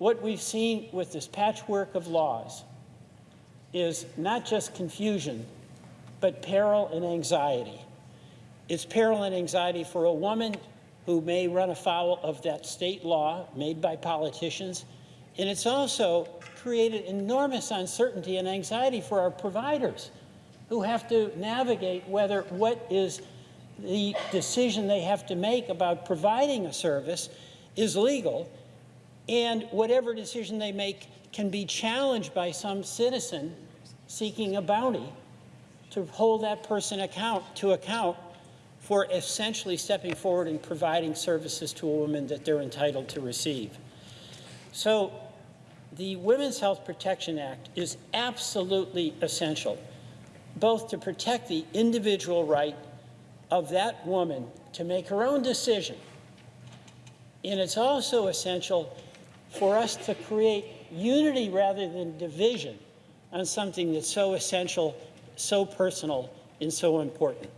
what we've seen with this patchwork of laws is not just confusion, but peril and anxiety. It's peril and anxiety for a woman who may run afoul of that state law made by politicians, and it's also created enormous uncertainty and anxiety for our providers who have to navigate whether what is the decision they have to make about providing a service is legal and whatever decision they make can be challenged by some citizen seeking a bounty to hold that person account to account for essentially stepping forward and providing services to a woman that they're entitled to receive. So the Women's Health Protection Act is absolutely essential, both to protect the individual right of that woman to make her own decision, and it's also essential for us to create unity rather than division on something that's so essential, so personal, and so important.